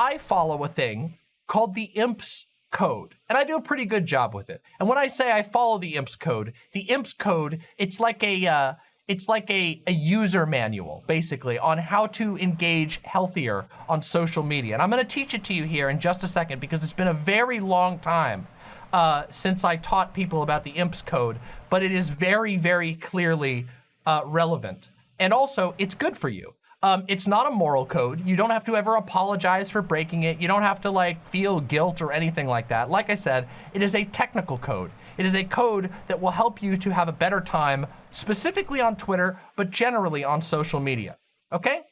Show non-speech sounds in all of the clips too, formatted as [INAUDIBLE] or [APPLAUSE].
I follow a thing called the IMPS code, and I do a pretty good job with it. And when I say I follow the IMPS code, the IMPS code, it's like a, uh, it's like a, a user manual, basically, on how to engage healthier on social media. And I'm gonna teach it to you here in just a second because it's been a very long time uh, since I taught people about the IMPS code, but it is very, very clearly uh, relevant. And also, it's good for you. Um, it's not a moral code. You don't have to ever apologize for breaking it. You don't have to like feel guilt or anything like that. Like I said, it is a technical code. It is a code that will help you to have a better time, specifically on Twitter, but generally on social media, okay?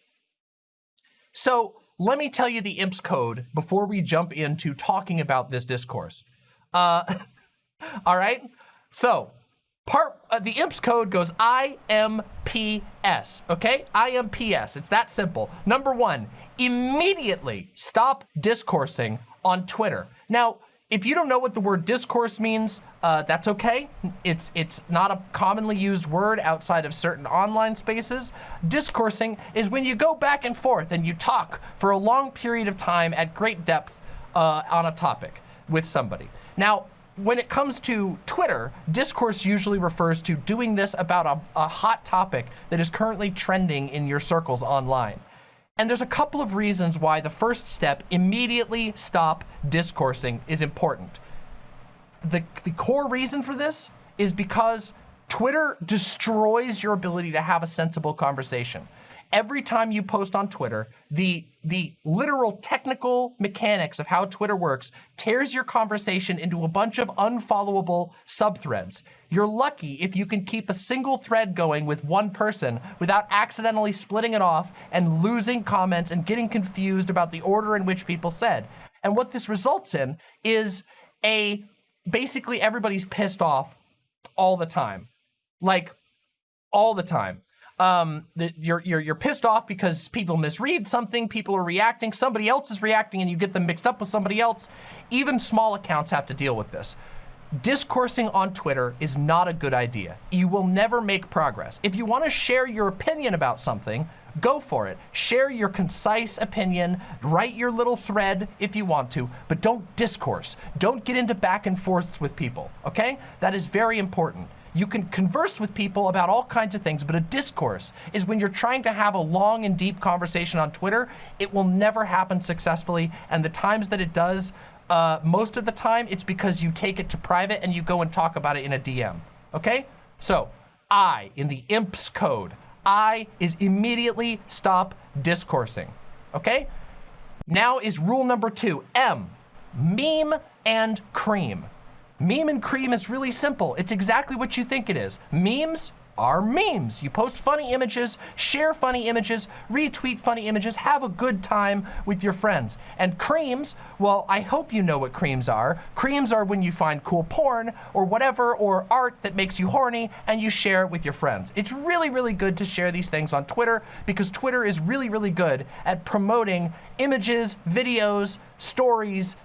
So let me tell you the IMPS code before we jump into talking about this discourse. Uh, [LAUGHS] all right, so part uh, the IMPS code goes IMPS, okay? IMPS, it's that simple. Number one, immediately stop discoursing on Twitter. Now, if you don't know what the word discourse means, uh, that's okay. It's it's not a commonly used word outside of certain online spaces. Discoursing is when you go back and forth and you talk for a long period of time at great depth uh, on a topic with somebody. Now, when it comes to Twitter, discourse usually refers to doing this about a, a, hot topic that is currently trending in your circles online. And there's a couple of reasons why the first step, immediately stop discoursing, is important. The, the core reason for this is because Twitter destroys your ability to have a sensible conversation every time you post on Twitter, the, the literal technical mechanics of how Twitter works tears your conversation into a bunch of unfollowable subthreads. You're lucky if you can keep a single thread going with one person without accidentally splitting it off and losing comments and getting confused about the order in which people said. And what this results in is a, basically everybody's pissed off all the time. Like, all the time um, you're, you're, you're pissed off because people misread something, people are reacting, somebody else is reacting and you get them mixed up with somebody else. Even small accounts have to deal with this. Discoursing on Twitter is not a good idea. You will never make progress. If you want to share your opinion about something, go for it. Share your concise opinion, write your little thread if you want to, but don't discourse. Don't get into back and forths with people, okay? That is very important. You can converse with people about all kinds of things, but a discourse is when you're trying to have a long and deep conversation on Twitter, it will never happen successfully. And the times that it does, uh, most of the time, it's because you take it to private and you go and talk about it in a DM, okay? So, I, in the IMPS code, I is immediately stop discoursing, okay? Now is rule number two, M, meme and cream. Meme and cream is really simple. It's exactly what you think it is. Memes are memes. You post funny images, share funny images, retweet funny images, have a good time with your friends. And creams, well, I hope you know what creams are. Creams are when you find cool porn or whatever, or art that makes you horny and you share it with your friends. It's really, really good to share these things on Twitter because Twitter is really, really good at promoting images, videos, stories,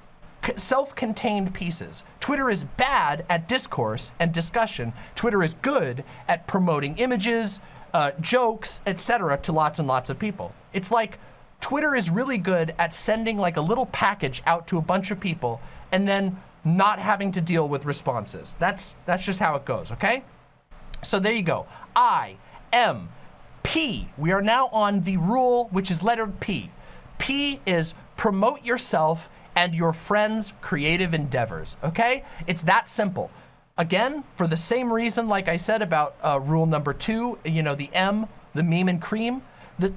self-contained pieces. Twitter is bad at discourse and discussion. Twitter is good at promoting images, uh, jokes, etc. to lots and lots of people. It's like Twitter is really good at sending like a little package out to a bunch of people and then not having to deal with responses. That's, that's just how it goes, okay? So there you go. I, M, P. We are now on the rule, which is lettered P. P is promote yourself and your friends' creative endeavors, okay? It's that simple. Again, for the same reason, like I said about uh, rule number two, you know, the M, the meme and cream, the,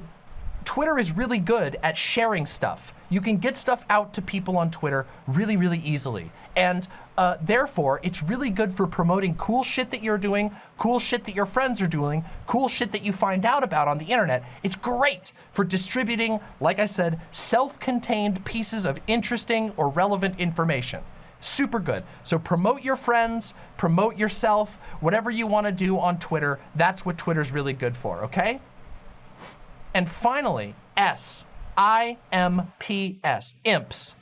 Twitter is really good at sharing stuff. You can get stuff out to people on Twitter really, really easily. And uh, therefore, it's really good for promoting cool shit that you're doing, cool shit that your friends are doing, cool shit that you find out about on the internet. It's great for distributing, like I said, self-contained pieces of interesting or relevant information. Super good. So promote your friends, promote yourself, whatever you want to do on Twitter, that's what Twitter's really good for, okay? And finally, S, I-M-P-S, IMPS.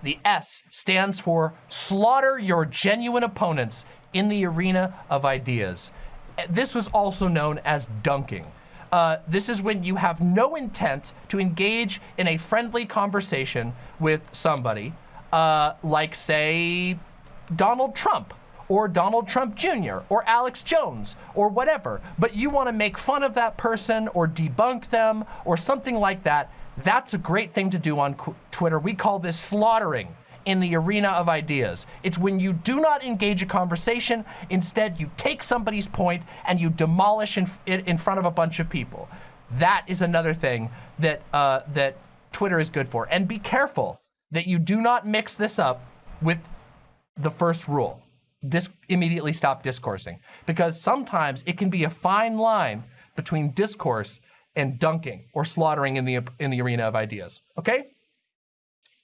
The S stands for slaughter your genuine opponents in the arena of ideas. This was also known as dunking. Uh, this is when you have no intent to engage in a friendly conversation with somebody, uh, like say Donald Trump or Donald Trump Jr. or Alex Jones or whatever, but you want to make fun of that person or debunk them or something like that, that's a great thing to do on Twitter. We call this slaughtering in the arena of ideas. It's when you do not engage a conversation, instead you take somebody's point and you demolish in, in front of a bunch of people. That is another thing that, uh, that Twitter is good for. And be careful that you do not mix this up with the first rule. Immediately stop discoursing. Because sometimes it can be a fine line between discourse and dunking or slaughtering in the, in the arena of ideas, okay?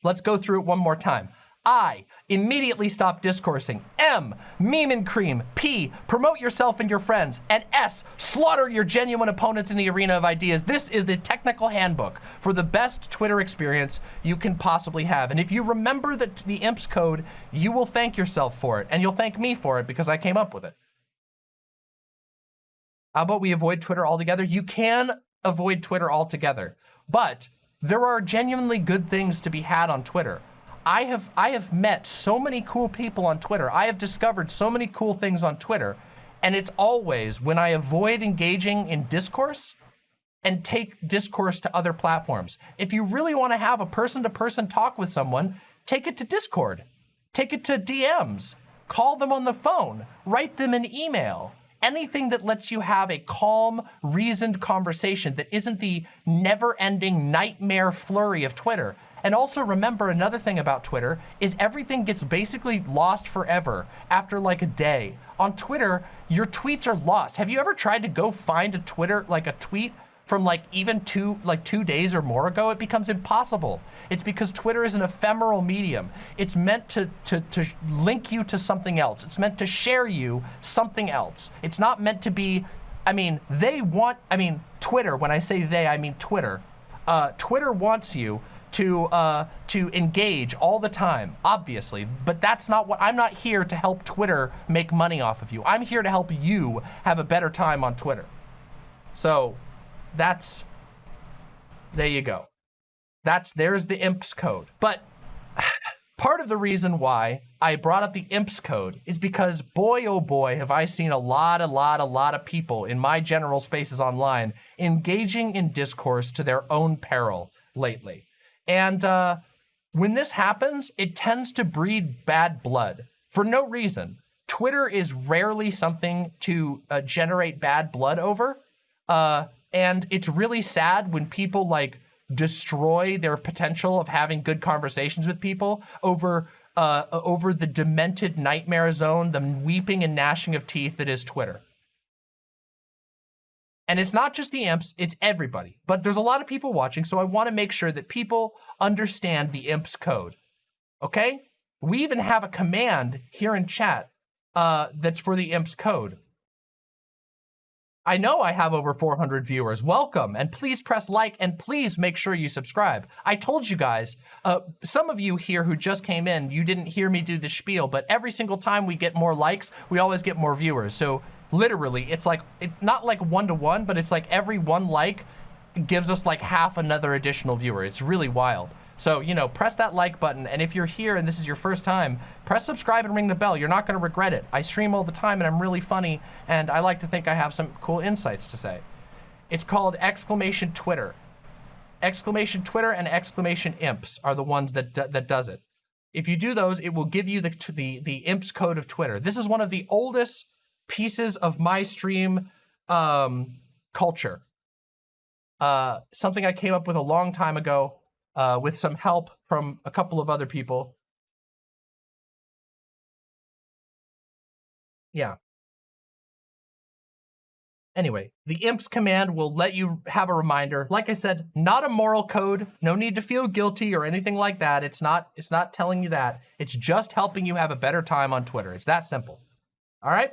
Let's go through it one more time. I, immediately stop discoursing. M, meme and cream. P, promote yourself and your friends. And S, slaughter your genuine opponents in the arena of ideas. This is the technical handbook for the best Twitter experience you can possibly have. And if you remember the, the IMPS code, you will thank yourself for it. And you'll thank me for it because I came up with it. How about we avoid Twitter altogether? You can avoid Twitter altogether, but there are genuinely good things to be had on Twitter. I have I have met so many cool people on Twitter. I have discovered so many cool things on Twitter. And it's always when I avoid engaging in discourse and take discourse to other platforms. If you really want to have a person-to-person -person talk with someone, take it to Discord. Take it to DMs. Call them on the phone. Write them an email anything that lets you have a calm, reasoned conversation that isn't the never-ending nightmare flurry of Twitter. And also remember another thing about Twitter is everything gets basically lost forever after like a day. On Twitter, your tweets are lost. Have you ever tried to go find a Twitter, like a tweet from like even two, like two days or more ago, it becomes impossible. It's because Twitter is an ephemeral medium. It's meant to, to, to link you to something else. It's meant to share you something else. It's not meant to be, I mean, they want, I mean, Twitter, when I say they, I mean Twitter. Uh, Twitter wants you to uh, to engage all the time, obviously. But that's not what, I'm not here to help Twitter make money off of you. I'm here to help you have a better time on Twitter. So that's, there you go. That's, there's the IMPS code. But part of the reason why I brought up the IMPS code is because boy, oh boy, have I seen a lot, a lot, a lot of people in my general spaces online engaging in discourse to their own peril lately. And uh, when this happens, it tends to breed bad blood for no reason. Twitter is rarely something to uh, generate bad blood over. Uh, and it's really sad when people like destroy their potential of having good conversations with people over uh, over the demented nightmare zone, the weeping and gnashing of teeth that is Twitter. And it's not just the imps, it's everybody. But there's a lot of people watching, so I want to make sure that people understand the imps code. Okay? We even have a command here in chat uh, that's for the imps code. I know I have over 400 viewers. Welcome, and please press like, and please make sure you subscribe. I told you guys, uh, some of you here who just came in, you didn't hear me do the spiel, but every single time we get more likes, we always get more viewers. So literally, it's like, it, not like one-to-one, -one, but it's like every one like gives us like half another additional viewer. It's really wild. So, you know, press that like button. And if you're here and this is your first time, press subscribe and ring the bell. You're not going to regret it. I stream all the time and I'm really funny. And I like to think I have some cool insights to say. It's called exclamation Twitter. Exclamation Twitter and exclamation imps are the ones that, that does it. If you do those, it will give you the, the, the imps code of Twitter. This is one of the oldest pieces of my stream um, culture. Uh, something I came up with a long time ago uh, with some help from a couple of other people. Yeah. Anyway, the imps command will let you have a reminder. Like I said, not a moral code. No need to feel guilty or anything like that. It's not, it's not telling you that. It's just helping you have a better time on Twitter. It's that simple. All right?